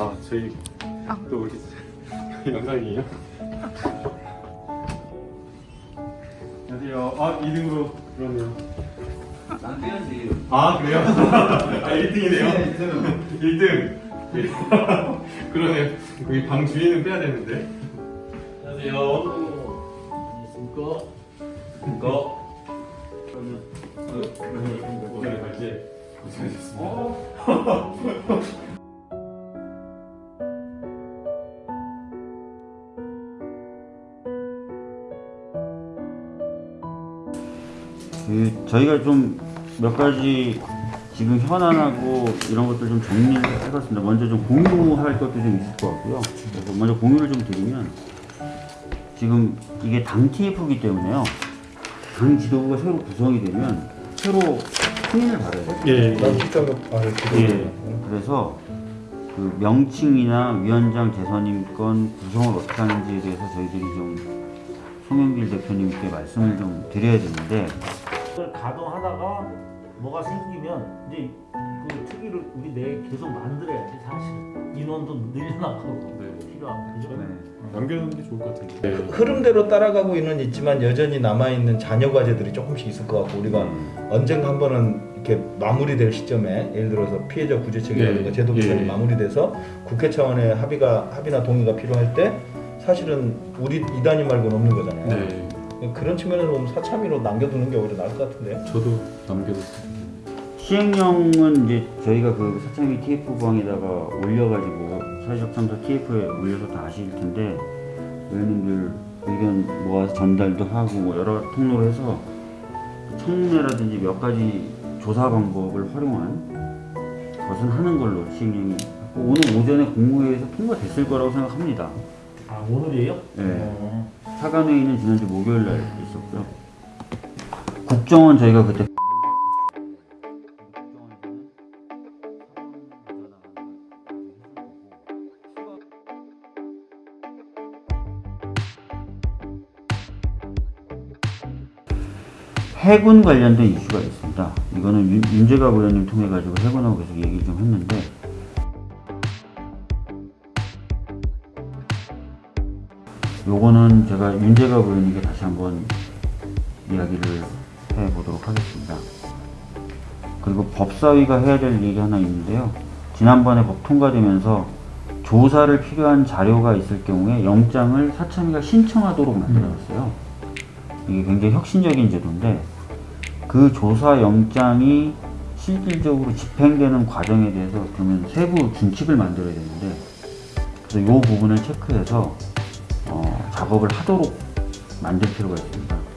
아 저희 아. 또 우리 영상이에요? 안녕하세요. 아 2등으로 그러네요. 난 빼야지. 아 그래요? 아 1등이네요. 1등. 그러네요. 여기 방 주인은 빼야 되는데. 안녕하세요. 안녕하십니까? 같이 고생하셨습니다. 그 저희가 좀 몇 가지 지금 현안하고 이런 것들 좀 정리를 해봤습니다. 먼저 좀 공유할 것도 좀 있을 것 같고요. 그래서 먼저 공유를 좀 드리면 지금 이게 당 TF이기 때문에요. 당 지도부가 새로 구성이 되면 새로 승인을 받아야 돼요. 예. 예. 그래서 그 명칭이나 위원장 재선임권 구성을 어떻게 하는지에 대해서 저희들이 좀 송영길 대표님께 말씀을 좀 드려야 되는데 그걸 가동하다가 뭐가 생기면 이제 그 특위를 우리 내에 계속 만들어야지 사실은 인원도 늘려나가고 네. 필요한 그죠? 남겨놓는 게 좋을 것 같은데. 네. 흐름대로 따라가고 있는 있지만 여전히 남아 있는 잔여 과제들이 조금씩 있을 것 같고 우리가 언젠가 한 번은 이렇게 마무리될 시점에 예를 들어서 피해자 구제책이라든가 예, 제도 개선이 예. 마무리돼서 국회 차원의 합의가 합의나 동의가 필요할 때 사실은 우리 이단이 말고는 없는 거잖아요. 네. 그런 측면에서 보면 사참위로 남겨두는 게 오히려 나을 것 같은데. 저도 남겨뒀어요. 시행령은 이제 저희가 그 사창위 TF방에다가 올려가지고 사회적 참사 TF에 올려서 다 아실 텐데 의원님들 의견 모아서 전달도 하고 뭐 여러 통로로 해서 청문회라든지 몇 가지 조사 방법을 활용한 것은 하는 걸로 시행령이 오늘 오전에 국무회의에서 통과됐을 거라고 생각합니다. 아 오늘이에요? 네. 어. 사관회의는 지난주 목요일 날 있었고요. 국정원 저희가 그때 해군 관련된 이슈가 있습니다. 이거는 윤- 윤재갑 의원님 통해 가지고 해군하고 계속 얘기 좀 했는데 요거는 제가 윤재갑 의원님께 다시 한번 이야기를 해보도록 하겠습니다. 그리고 법사위가 해야 될 일이 하나 있는데요. 지난번에 법 통과되면서 조사를 필요한 자료가 있을 경우에 영장을 사참위가 신청하도록 만들어놨어요. 이게 굉장히 혁신적인 제도인데 그 조사 영장이 실질적으로 집행되는 과정에 대해서 그러면 세부 준칙을 만들어야 되는데 그래서 이 부분을 체크해서 어, 작업을 하도록 만들 필요가 있습니다.